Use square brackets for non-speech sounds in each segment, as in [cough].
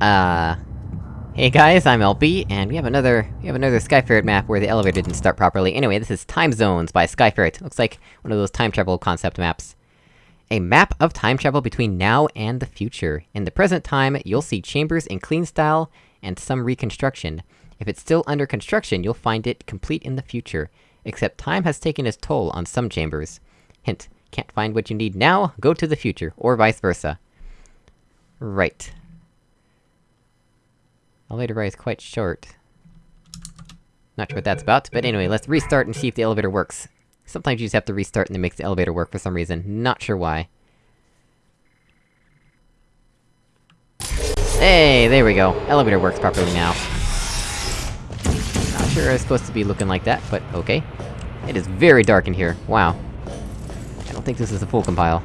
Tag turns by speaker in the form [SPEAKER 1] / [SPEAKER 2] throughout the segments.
[SPEAKER 1] Uh... Hey guys, I'm LB, and we have another- we have another Skyferret map where the elevator didn't start properly. Anyway, this is Time Zones by Skyferret. Looks like one of those time travel concept maps. A map of time travel between now and the future. In the present time, you'll see chambers in clean style, and some reconstruction. If it's still under construction, you'll find it complete in the future. Except time has taken its toll on some chambers. Hint, can't find what you need now, go to the future, or vice versa. Right. Elevator ride is quite short. Not sure what that's about, but anyway, let's restart and see if the elevator works. Sometimes you just have to restart and it makes the elevator work for some reason, not sure why. Hey, there we go. Elevator works properly now. Not sure it's supposed to be looking like that, but okay. It is very dark in here, wow. I don't think this is a full compile.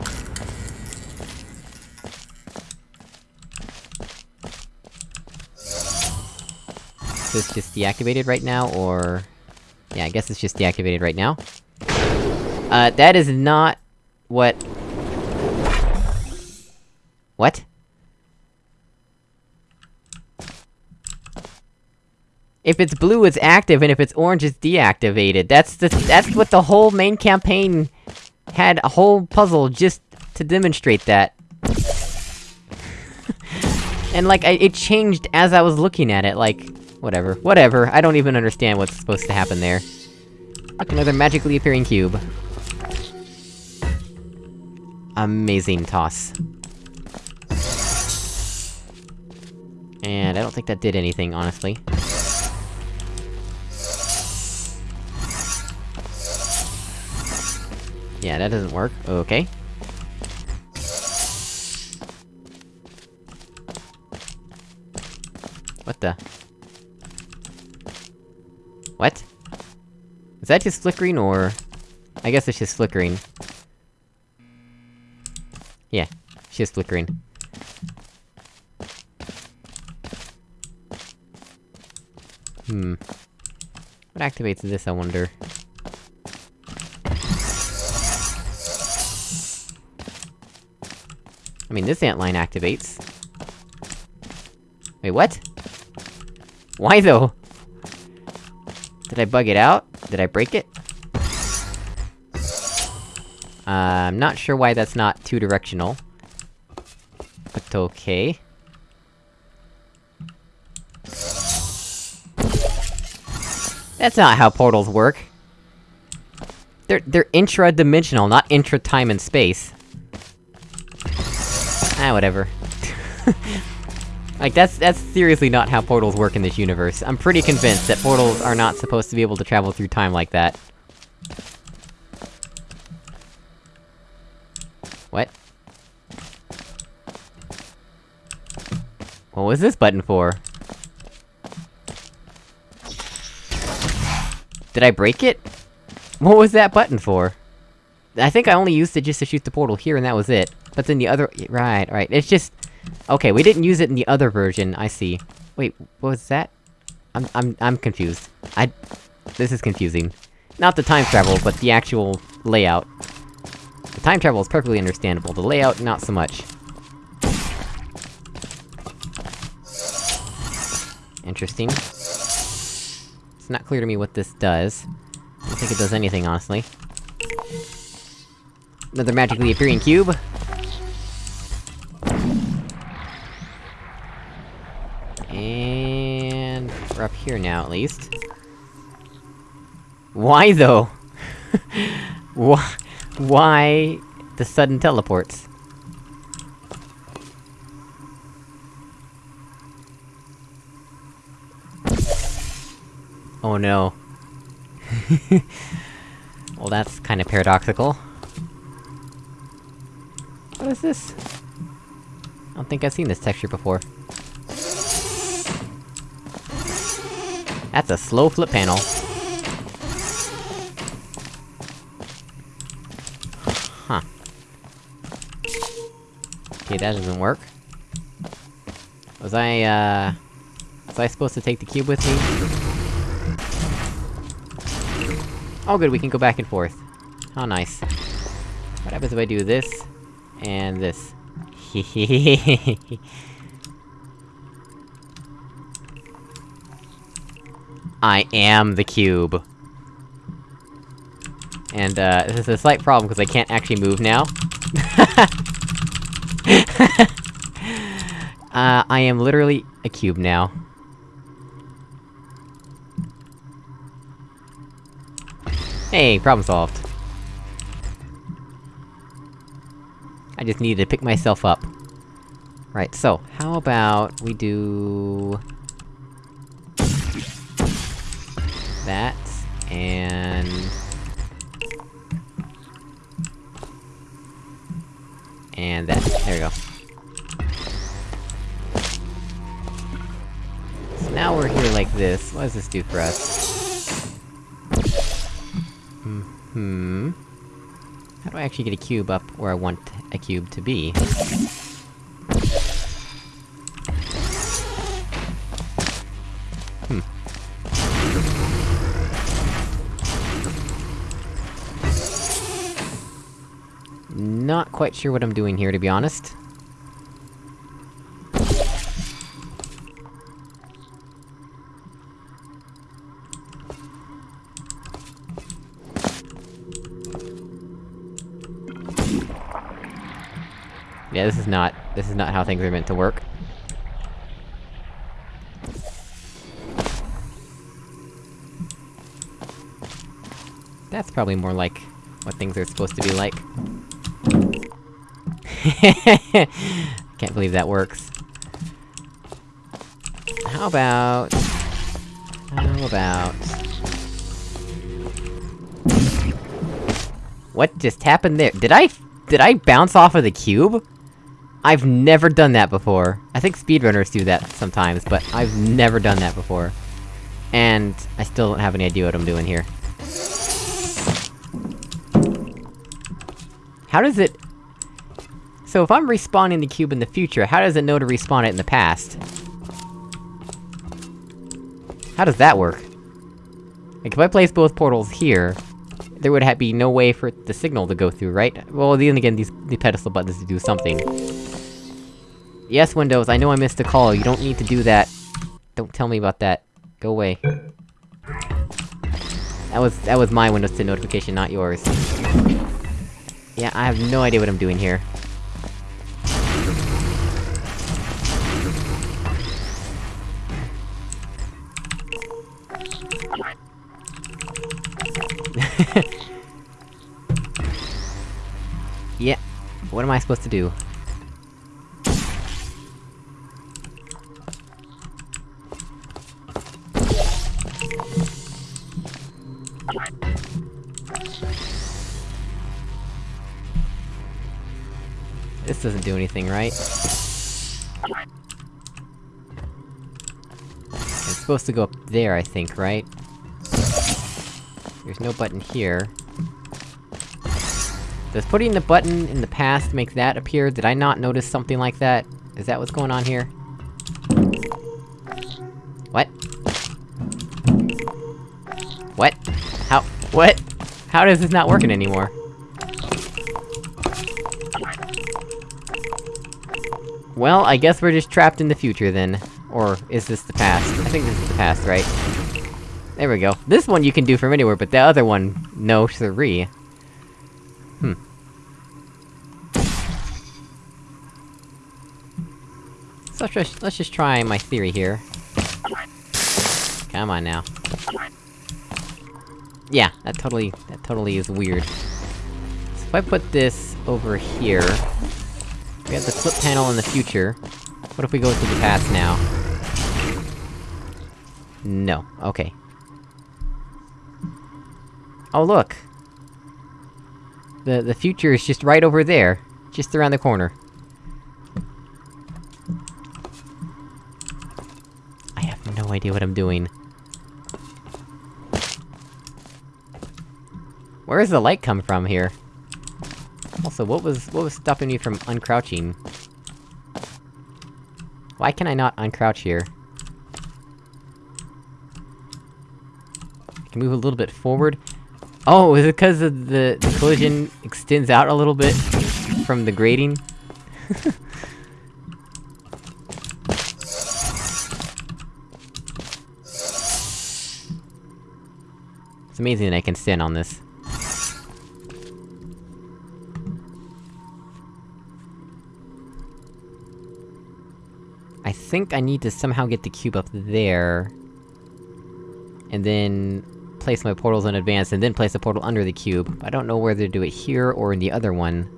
[SPEAKER 1] This just deactivated right now, or... Yeah, I guess it's just deactivated right now. Uh, that is not... what... What? If it's blue, it's active, and if it's orange, it's deactivated. That's the- that's what the whole main campaign had a whole puzzle just to demonstrate that. [laughs] and like, I, it changed as I was looking at it, like... Whatever. Whatever, I don't even understand what's supposed to happen there. Another magically appearing cube. Amazing toss. And I don't think that did anything, honestly. Yeah, that doesn't work. Okay. What the? What? Is that just flickering, or...? I guess it's just flickering. Yeah, it's just flickering. Hmm. What activates this, I wonder? I mean, this ant line activates. Wait, what? Why though? Did I bug it out? Did I break it? Uh, I'm not sure why that's not two-directional. But okay. That's not how portals work. They're- they're intra-dimensional, not intra-time and space. Ah, whatever. [laughs] like, that's- that's seriously not how portals work in this universe. I'm pretty convinced that portals are not supposed to be able to travel through time like that. What? What was this button for? Did I break it? What was that button for? I think I only used it just to shoot the portal here and that was it. But then the other- right, right, it's just... Okay, we didn't use it in the other version, I see. Wait, what was that? I'm- I'm- I'm confused. I- This is confusing. Not the time travel, but the actual layout. The time travel is perfectly understandable, the layout, not so much. Interesting. It's not clear to me what this does. I don't think it does anything, honestly. Another magically appearing cube. We're up here now, at least. Why, though? [laughs] Why- Why... the sudden teleports? Oh no. [laughs] well, that's kinda paradoxical. What is this? I don't think I've seen this texture before. That's a slow flip panel. Huh. Okay, that doesn't work. Was I, uh... Was I supposed to take the cube with me? Oh good, we can go back and forth. How nice. What happens if I do this... and this? [laughs] I am the cube. And, uh, this is a slight problem, because I can't actually move now. [laughs] uh, I am literally a cube now. Hey, problem solved. I just needed to pick myself up. Right, so, how about we do... That, and... And that. There we go. So now we're here like this. What does this do for us? Hmm... hmm. How do I actually get a cube up where I want a cube to be? Not quite sure what I'm doing here, to be honest. Yeah, this is not- this is not how things are meant to work. That's probably more like what things are supposed to be like. [laughs] Can't believe that works. How about... How about... What just happened there? Did I- did I bounce off of the cube? I've never done that before. I think speedrunners do that sometimes, but I've never done that before. And I still don't have any idea what I'm doing here. How does it... So if I'm respawning the cube in the future, how does it know to respawn it in the past? How does that work? Like, if I place both portals here, there would have be no way for the signal to go through, right? Well, then again, these- the pedestal buttons do something. Yes, Windows, I know I missed a call, you don't need to do that. Don't tell me about that. Go away. That was- that was my Windows 10 notification, not yours. Yeah, I have no idea what I'm doing here. [laughs] yeah, what am I supposed to do? This doesn't do anything, right? It's supposed to go up there, I think, right? There's no button here. Does putting the button in the past make that appear? Did I not notice something like that? Is that what's going on here? What? What? How- what? How is this not working anymore? Well, I guess we're just trapped in the future then. Or, is this the past? I think this is the past, right? There we go. This one you can do from anywhere, but the other one, no siree. Hmm. So let's just, let's just try my theory here. Come on now. Yeah, that totally- that totally is weird. So if I put this over here... We have the flip panel in the future. What if we go to the past now? No. Okay. Oh look! The- the future is just right over there. Just around the corner. I have no idea what I'm doing. Where does the light come from here? Also, what was- what was stopping me from uncrouching? Why can I not uncrouch here? I can move a little bit forward? Oh, is it because the, the collision extends out a little bit from the grating? [laughs] It's amazing that I can stand on this. I think I need to somehow get the cube up there... And then... place my portals in advance, and then place a portal under the cube. I don't know whether to do it here or in the other one.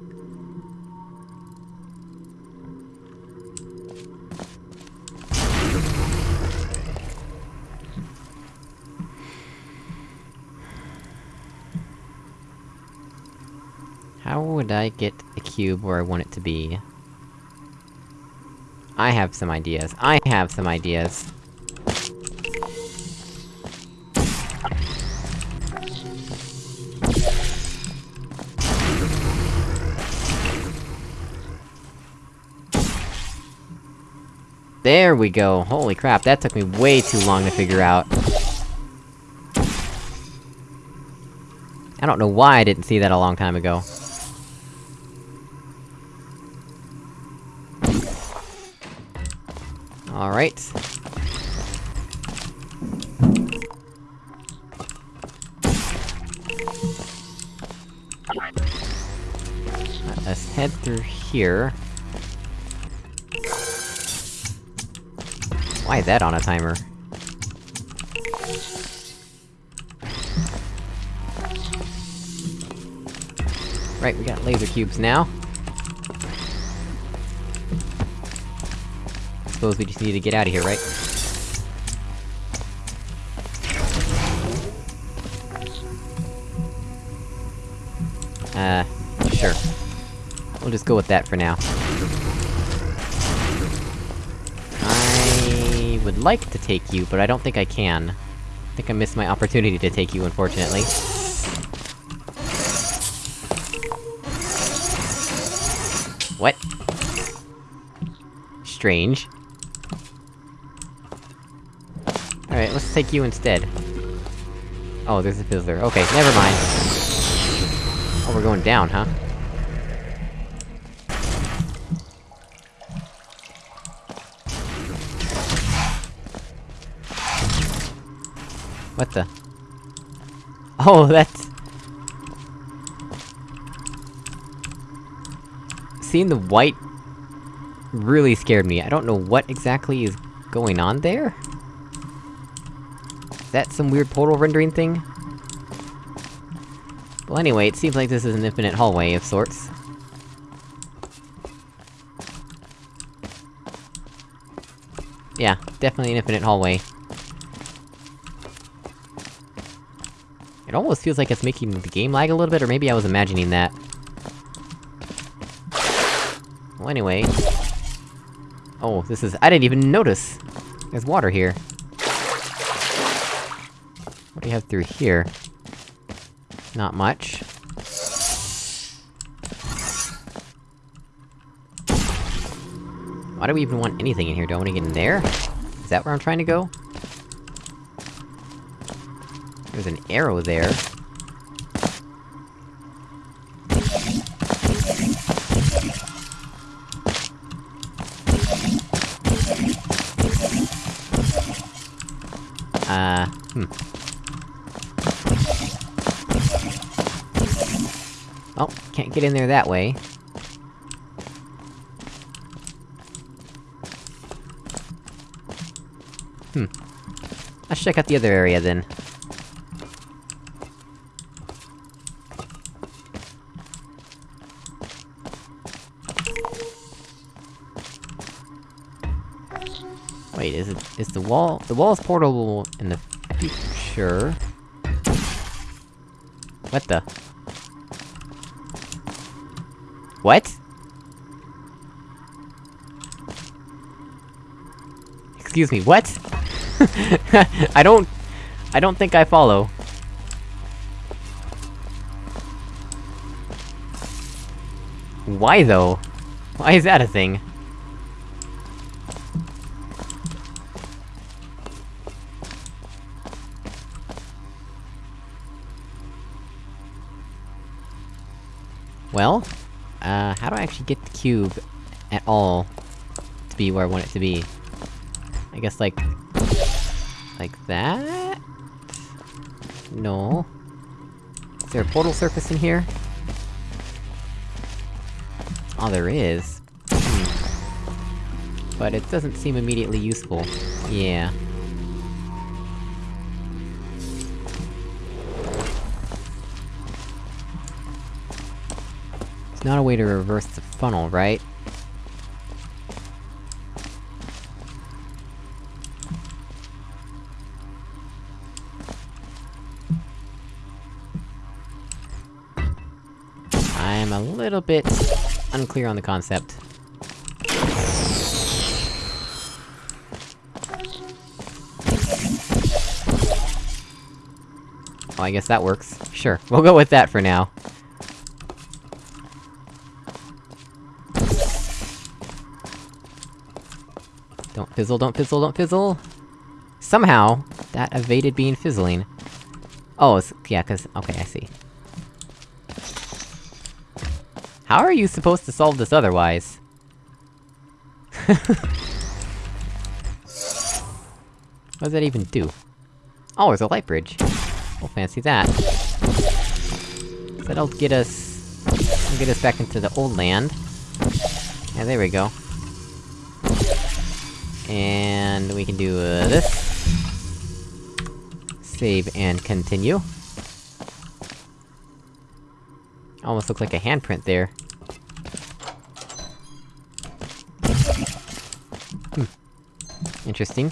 [SPEAKER 1] How would I get a cube where I want it to be? I have some ideas. I have some ideas. There we go! Holy crap, that took me way too long to figure out. I don't know why I didn't see that a long time ago. Alright. Let's head through here. Why that on a timer? Right, we got laser cubes now. Suppose we just need to get out of here, right? Uh, sure. We'll just go with that for now. Would like to take you, but I don't think I can. I think I missed my opportunity to take you, unfortunately. What? Strange. Alright, let's take you instead. Oh, there's a fizzler. Okay, never mind. Oh, we're going down, huh? What the? Oh, [laughs] that's... Seeing the white... really scared me. I don't know what exactly is going on there? Is that some weird portal rendering thing? Well anyway, it seems like this is an infinite hallway of sorts. Yeah, definitely an infinite hallway. It almost feels like it's making the game lag a little bit, or maybe I was imagining that. Well anyway... Oh, this is- I didn't even notice! There's water here. What do you have through here? Not much. Why do we even want anything in here? Do I wanna get in there? Is that where I'm trying to go? There's an arrow there. Uh, hmm. Oh, can't get in there that way. Hmm. Let's check out the other area, then. Is the wall- the wall is portable in the future? What the? What? Excuse me, what? [laughs] I don't... I don't think I follow. Why though? Why is that a thing? Well, uh, how do I actually get the cube at all to be where I want it to be? I guess like... like that? No. Is there a portal surface in here? Oh, there is. Hmm. But it doesn't seem immediately useful. Yeah. Not a way to reverse the funnel, right? I'm a little bit unclear on the concept. Well, I guess that works. Sure, we'll go with that for now. Fizzle, don't fizzle, don't fizzle! Somehow, that evaded being fizzling. Oh, yeah, cause- okay, I see. How are you supposed to solve this otherwise? [laughs] what does that even do? Oh, there's a light bridge. We'll fancy that. That'll get us... get us back into the old land. Yeah, there we go. And we can do, uh, this. Save and continue. Almost looks like a handprint there. Hmm. Interesting.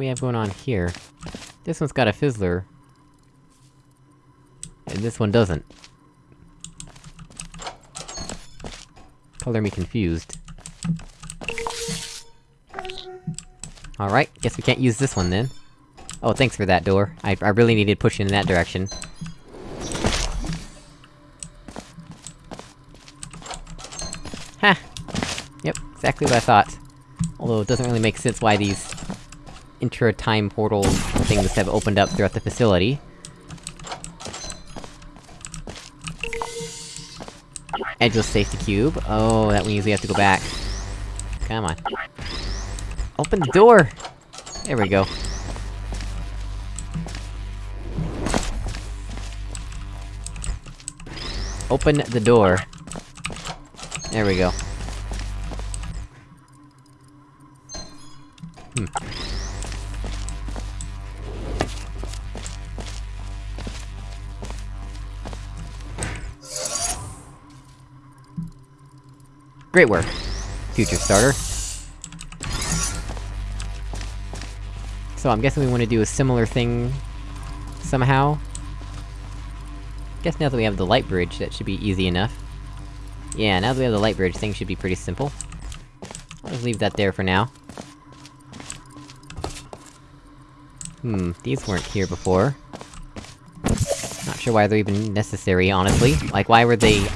[SPEAKER 1] We have going on here? This one's got a fizzler. And this one doesn't. Color me confused. Alright, guess we can't use this one then. Oh, thanks for that door. I- I really needed pushing in that direction. Ha! Yep, exactly what I thought. Although it doesn't really make sense why these... intra-time portal things have opened up throughout the facility. Edgeless safety cube. Oh, that means we have to go back. Come on. Open the door! There we go. Open the door. There we go. Great work, future starter. So I'm guessing we want to do a similar thing... somehow? Guess now that we have the light bridge, that should be easy enough. Yeah, now that we have the light bridge, things should be pretty simple. I'll just leave that there for now. Hmm, these weren't here before. Not sure why they're even necessary, honestly. Like, why were they...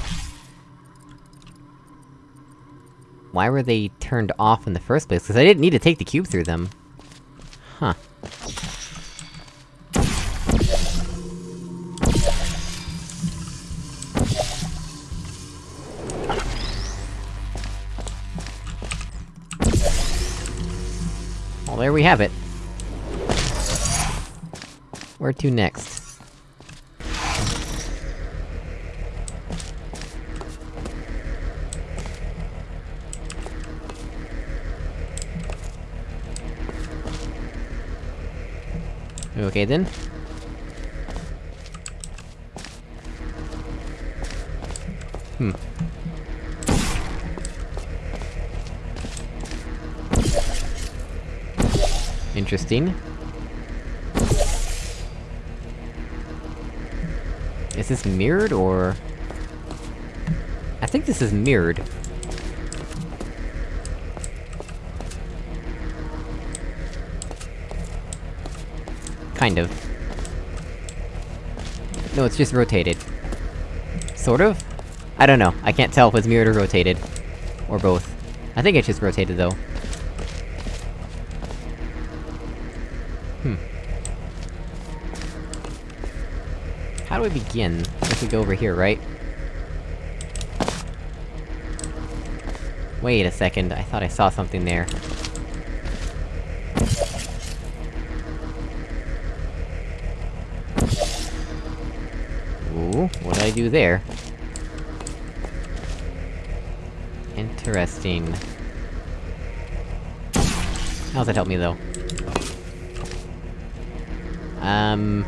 [SPEAKER 1] Why were they turned off in the first place? Because I didn't need to take the cube through them. Huh. Well, there we have it. Where to next? Okay then. Hmm. Interesting. Is this mirrored, or...? I think this is mirrored. Kind of. No, it's just rotated. Sort of? I don't know, I can't tell if it's mirrored or rotated. Or both. I think it's just rotated, though. Hmm. How do we begin? If we go over here, right? Wait a second, I thought I saw something there. Do there? Interesting. How's that help me, though? Um...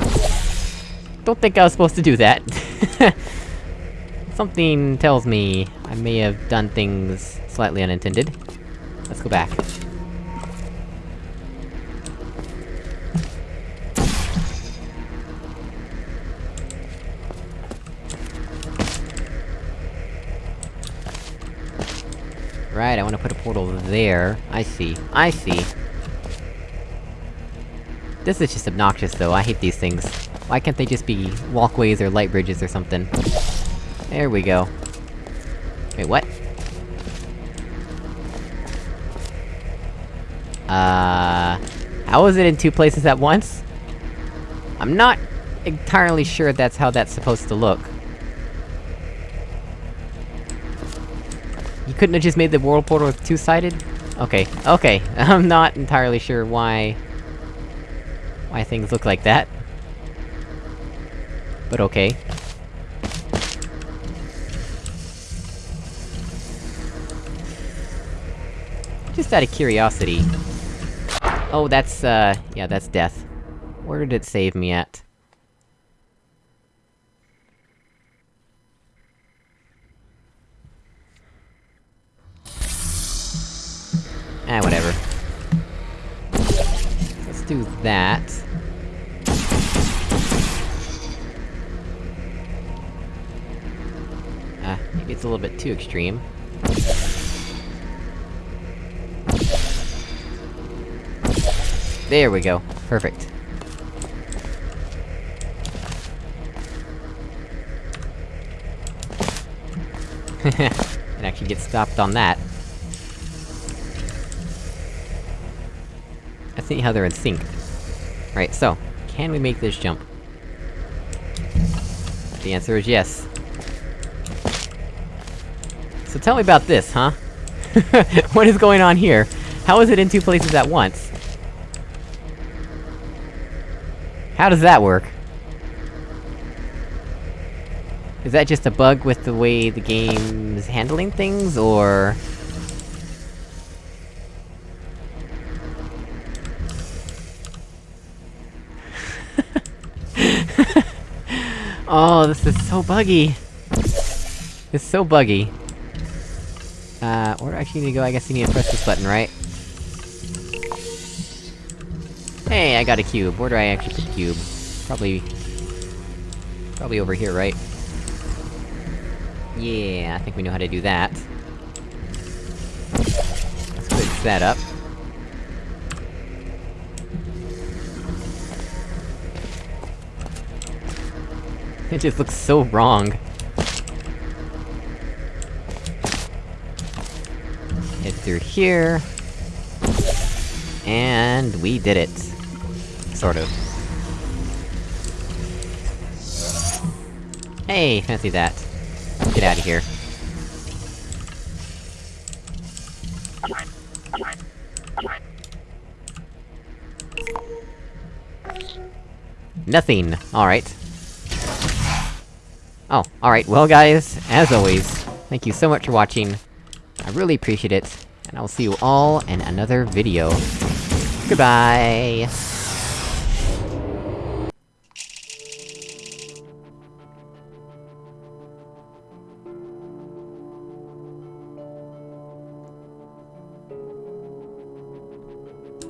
[SPEAKER 1] Don't think I was supposed to do that. [laughs] Something tells me I may have done things slightly unintended. Let's go back. Right, I wanna put a portal there. I see. I see. This is just obnoxious, though, I hate these things. Why can't they just be walkways or light bridges or something? There we go. Wait, what? Uh... How is it in two places at once? I'm not entirely sure that's how that's supposed to look. Couldn't have just made the world portal two-sided? Okay, okay, [laughs] I'm not entirely sure why... why things look like that. But okay. Just out of curiosity. Oh, that's, uh... yeah, that's death. Where did it save me at? That. Ah, maybe it's a little bit too extreme. There we go. Perfect. [laughs] and actually get stopped on that. I see how they're in sync. Right, so, can we make this jump? The answer is yes. So tell me about this, huh? [laughs] what is going on here? How is it in two places at once? How does that work? Is that just a bug with the way the game is handling things, or...? Oh, this is so buggy! It's so buggy. Uh, where do I actually need to go? I guess you need to press this button, right? Hey, I got a cube. Where do I actually put the cube? Probably... Probably over here, right? Yeah, I think we know how to do that. Let's fix that up. It just looks so wrong. Head through here... And we did it. Sort of. Hey, fancy that. Get out of here. Nothing! Alright. Oh, alright, well guys, as always, thank you so much for watching. I really appreciate it, and I will see you all in another video. Goodbye!